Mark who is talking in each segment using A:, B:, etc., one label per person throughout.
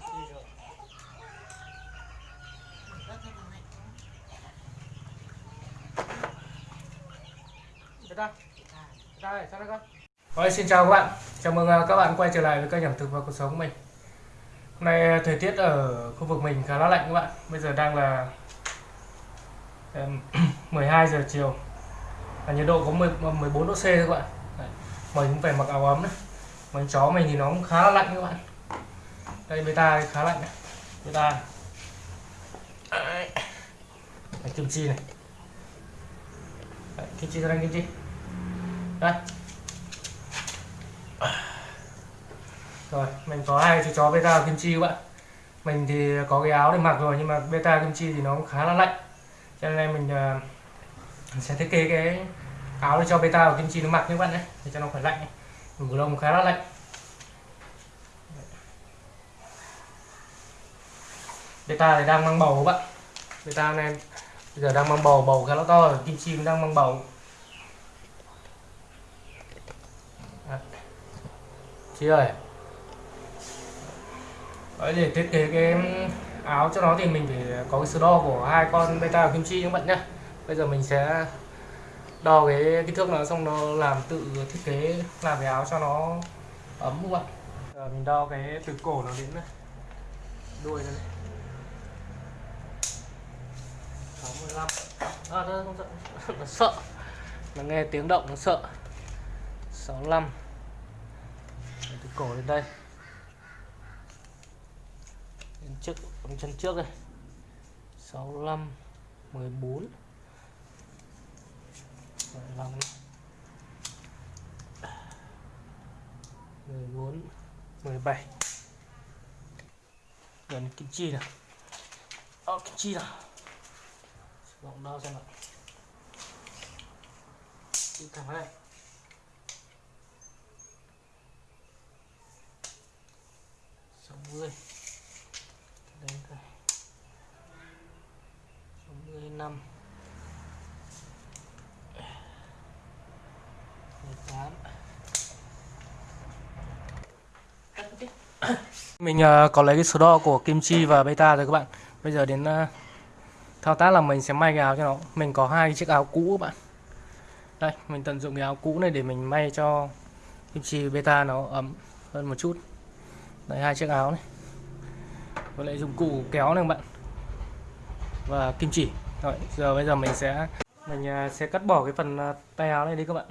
A: kim rồi đây, sao đây con? Rồi, xin chào các bạn. Chào mừng à, các bạn quay trở lại với kênh ẩm thực và cuộc sống của mình. Hôm nay à, thời tiết ở khu vực mình khá là lạnh các bạn. Bây giờ đang là 12 giờ chiều. Và nhiệt độ có 10, 14 à, độ C thôi các bạn. Đấy. Mình cũng phải mặc áo ấm đấy Mấy chó mình thì nó cũng khá là lạnh các bạn. Đây beta khá lạnh này Beta Đấy. Đấy, kim chi này. Đấy, kim chi ra đây kim chi. Đây. Rồi mình có hai chú chó beta và kim chi các bạn. Mình thì có cái áo để mặc rồi nhưng mà beta kim chi thì nó cũng khá là lạnh. Cho nên mình uh, sẽ thiết kế cái áo để cho beta và kim chi nó mặc như bạn đấy để cho nó phải lạnh mùa đông khá là lạnh. Beta thì đang mang bầu các bạn. Beta này bây giờ đang mang bầu bầu khá là to rồi kim chi đang mang bầu. Chị ơi. Đấy, để thiết kế cái áo cho nó thì mình phải có cái số đo của hai con beta và kim chi các bạn nhé. Bây giờ mình sẽ đo cái kích thước nó xong nó làm tự thiết kế làm cái áo cho nó ấm các bạn. Giờ mình đo cái từ cổ nó đến này. Đuôi này. Sáu mươi lăm. À nó nó, nó sợ. Nó nghe tiếng động nó sợ. 65 Để từ cổ lên đây. Đến trước bằng chân trước đây. 65 14 15 14 17 gần kim chi nào? Ờ, kim chi nào? Sử đo xem nào. Đi thẳng đây. Sáu mươi. Đến đây. Sáu mươi năm. Mười tám. Mình uh, có lấy cái số đo của kim chi và beta rồi các bạn. Bây giờ đến uh, thao tác là mình sẽ may cái áo cho nó. Mình có hai chiếc áo cũ các bạn. Đây, mình tận dụng cái áo cũ này để mình may cho kim chi beta nó ấm hơn một chút. Đây, hai chiếc áo này. Với lại dụng cụ kéo này các bạn. Và kim chỉ. Rồi, giờ bây giờ mình sẽ mình à, sẽ cắt bỏ cái phần à, tay áo này đi các bạn.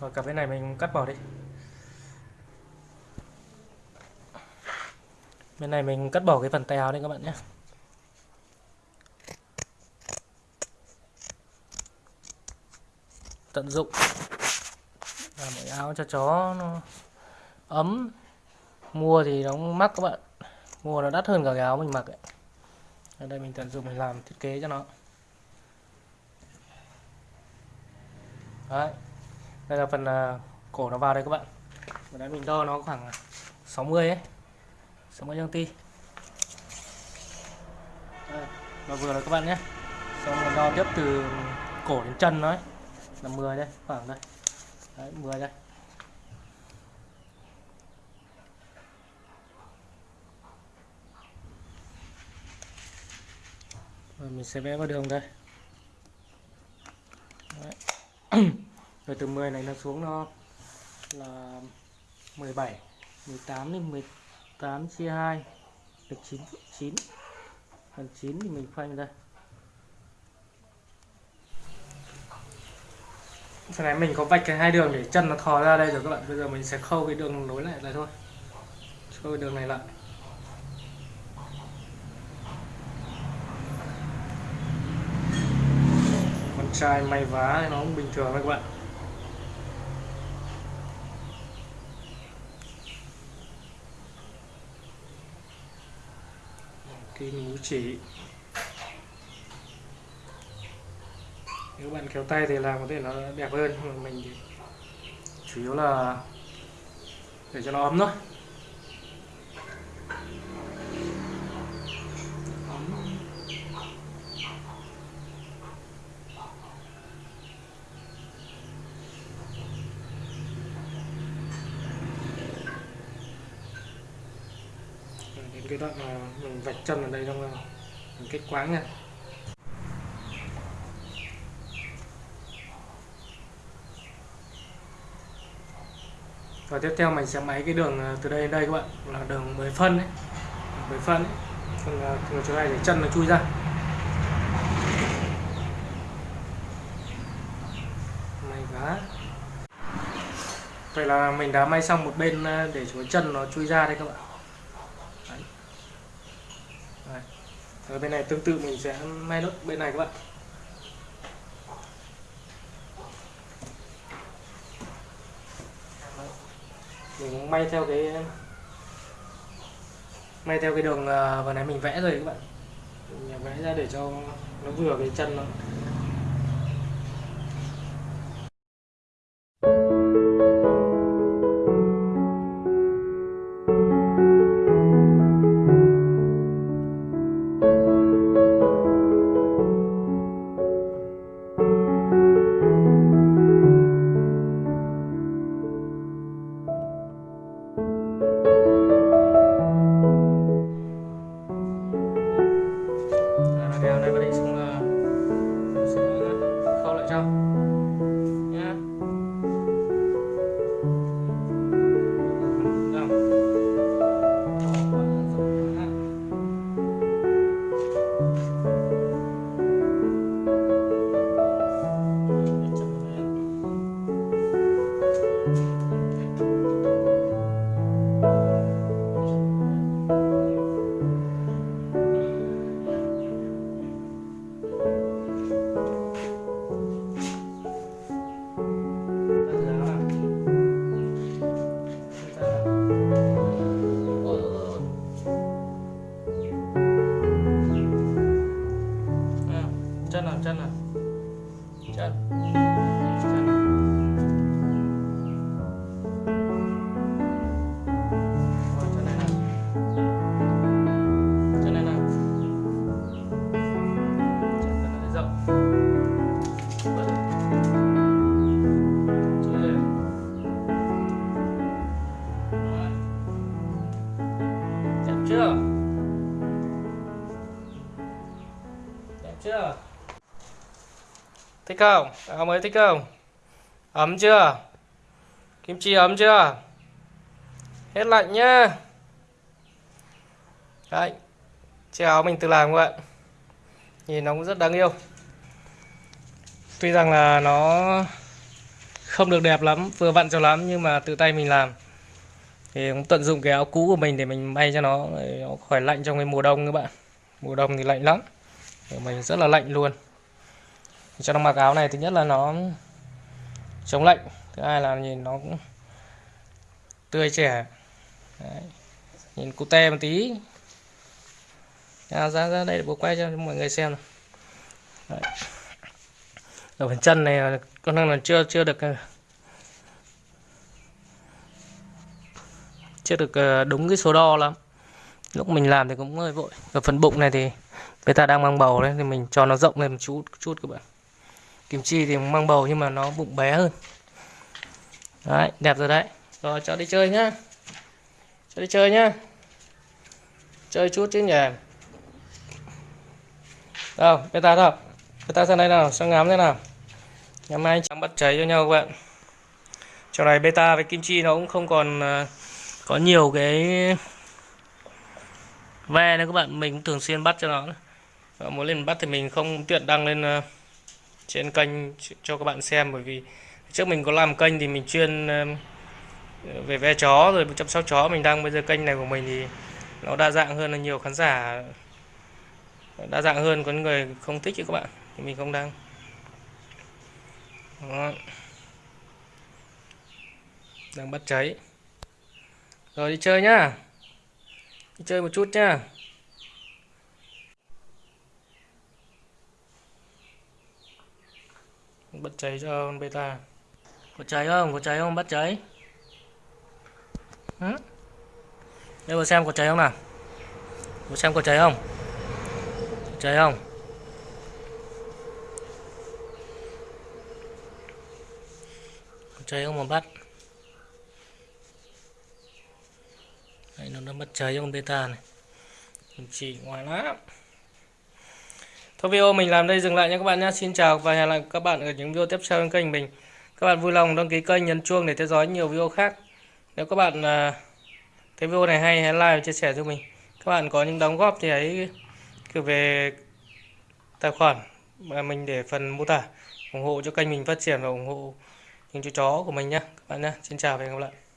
A: Rồi cả bên này mình cắt bỏ đi. Bên này mình cắt bỏ cái phần tay áo đây các bạn nhé. Tận dụng. Làm cái áo cho chó nó ấm. Mua thì nó mắc các bạn. Mua nó đắt hơn cả cái áo mình mặc ấy. ở đây mình tận dụng mình làm thiết kế cho nó. Đấy đây là phần uh, cổ nó vào đây các bạn. Và đấy mình đo nó khoảng 60 ấy. 60 cm và vừa rồi các bạn nhé. Xong mình đo tiếp từ cổ đến chân nó ấy. là 10 đây khoảng đây. Đấy 10 đây. Rồi mình sẽ vẽ vào đường đây. Đấy. rồi từ 10 này nó xuống nó là 17 18 đến 18 chia 2 được 9 9 phần 9 thì mình khoanh đây Phần này mình có vạch cái hai đường để chân nó thò ra đây rồi các bạn. Bây giờ mình sẽ khâu cái đường nối lại lại thôi. Khâu cái đường này lại. Con trai may vá nó cũng bình thường các bạn. Kim mũ chỉ nếu bạn kéo tay thì làm có thể nó đẹp hơn, nhưng mà mình thì chủ yếu là để cho nó ấm thôi. Cái đoạn mà mình vạch chân ở đây trong ờ, kết quáng nha. Và tiếp theo mình sẽ máy cái đường à, từ đây đến đây các bạn là đường 10 phân đấy 10 phân ấy. còn từ chỗ này để chân nó chui ra. May quá. Vậy là mình đã may xong một bên à, để chỗ chân nó chui ra đây các bạn đấy. Đấy. Ở bên này tương tự mình sẽ may nốt bên này các bạn. Mình cũng may theo cái, may theo cái đường ờ, vừa nãy mình vẽ rồi các bạn. Mình vẽ ra để cho nó vừa cái chân nó. Chân chân Rồi, chân này nào chân này nào chân này rộng Bật. Chưa. Rồi. đẹp chưa thích không? Áo mới thích không? Ấm chưa? Kim chi ấm chưa? Hết lạnh nhá. Đấy chiếc áo mình tự làm các bạn. Nhìn nó cũng rất đáng yêu. Tuy rằng là nó không được đẹp lắm vừa vặn cho lắm nhưng mà tự tay mình làm. Thì cũng tận dụng cái áo cũ của mình để mình may cho nó, nó khỏi lạnh trong cái mùa đông các bạn. Mùa đông thì lạnh lắm. Mình rất là lạnh luôn cho nó mặc áo này thứ nhất là nó chống lạnh thứ hai là nhìn nó cũng tươi trẻ. Đấy. nhìn cute một tí. À, ra ra đây để bố quay cho mọi người xem Đấy. ở phần chân này con năng là chưa chưa được ờ, chưa được ờ, đúng cái số đo lắm. Lúc mình làm thì cũng hơi vội. Ở phần bụng này thì người ta đang mang bầu đấy thì mình cho nó rộng lên một chút chút các bạn kim chi thì mang bầu nhưng mà nó bụng bé hơn. Đấy, đẹp rồi đấy. Rồi, cho đi chơi nhá. Cho đi chơi nhá. Chơi chút chứ nhỉ. Đâu beta đâu. Beta sang đây nào, sang ngắm thế nào. Ngày mai chẳng bắt cháy cho nhau các bạn. Trò này beta với kim chi nó cũng không còn à, có nhiều cái ve nữa các bạn. Mình cũng thường xuyên bắt cho nó. Và muốn lên bắt thì mình không tiện đăng lên à, trên kênh cho các bạn xem, bởi vì trước mình có làm kênh thì mình chuyên về ve chó rồi chăm sóc chó. Mình đang bây giờ kênh này của mình thì nó đa dạng hơn là nhiều khán giả, đa dạng hơn, có người không thích chứ các bạn, thì mình không đăng Đó. đang bắt cháy. Rồi đi chơi nhá. Đi chơi một chút nhá. Bắt cháy cho con beta có cháy không? Có cháy không? Bắt cháy. Để đây vào xem có cháy không nào? Vào xem có cháy không? Có cháy không? Có cháy không mà bắt? Đấy, nó đã mất cháy cho con beta này. Chỉ ngoài lắm. Thôi video, mình làm đây dừng lại nha các bạn nhé Xin chào và hẹn lại các bạn ở những video tiếp theo trên kênh mình. Các bạn vui lòng đăng ký kênh, nhấn chuông để theo dõi nhiều video khác. Nếu các bạn à, thấy video này hay, hãy like và chia sẻ cho mình. Các bạn có những đóng góp thì hãy gửi về tài khoản mà mình để phần mô tả, ủng hộ cho kênh mình phát triển và ủng hộ những chú chó của mình nhé các bạn nhé Xin chào và hẹn gặp lại.